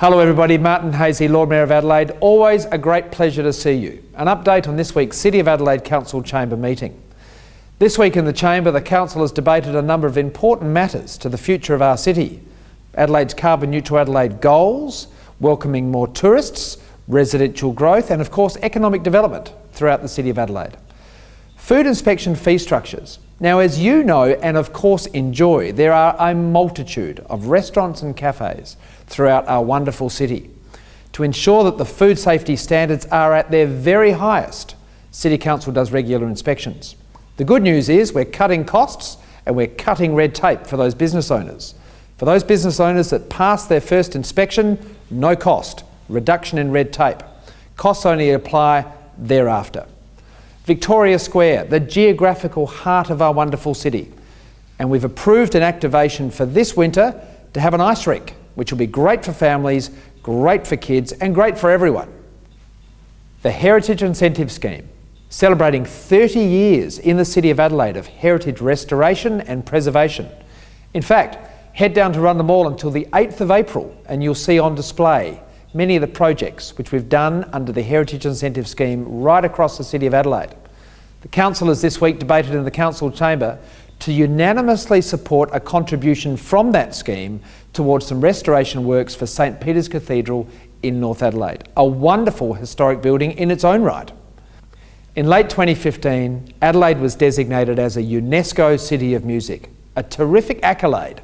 Hello everybody, Martin Haese, Lord Mayor of Adelaide. Always a great pleasure to see you. An update on this week's City of Adelaide Council Chamber meeting. This week in the Chamber, the Council has debated a number of important matters to the future of our city. Adelaide's carbon neutral Adelaide goals, welcoming more tourists, residential growth and of course economic development throughout the City of Adelaide. Food inspection fee structures. Now as you know and of course enjoy, there are a multitude of restaurants and cafes throughout our wonderful city. To ensure that the food safety standards are at their very highest, City Council does regular inspections. The good news is we're cutting costs and we're cutting red tape for those business owners. For those business owners that pass their first inspection, no cost, reduction in red tape. Costs only apply thereafter. Victoria Square, the geographical heart of our wonderful city. And we've approved an activation for this winter to have an ice rink which will be great for families, great for kids and great for everyone. The Heritage Incentive Scheme, celebrating 30 years in the City of Adelaide of heritage restoration and preservation. In fact, head down to Rundle Mall until the 8th of April and you'll see on display many of the projects which we've done under the Heritage Incentive Scheme right across the City of Adelaide. The Council has this week debated in the Council chamber to unanimously support a contribution from that scheme towards some restoration works for St Peter's Cathedral in North Adelaide, a wonderful historic building in its own right. In late 2015, Adelaide was designated as a UNESCO City of Music, a terrific accolade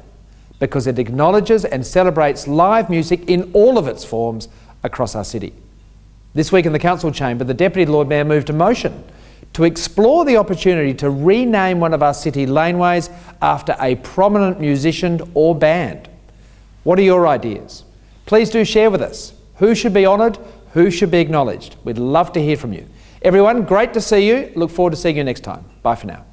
because it acknowledges and celebrates live music in all of its forms across our city. This week in the Council chamber, the Deputy Lord Mayor moved a motion to explore the opportunity to rename one of our city laneways after a prominent musician or band. What are your ideas? Please do share with us. Who should be honoured? Who should be acknowledged? We'd love to hear from you. Everyone, great to see you. Look forward to seeing you next time. Bye for now.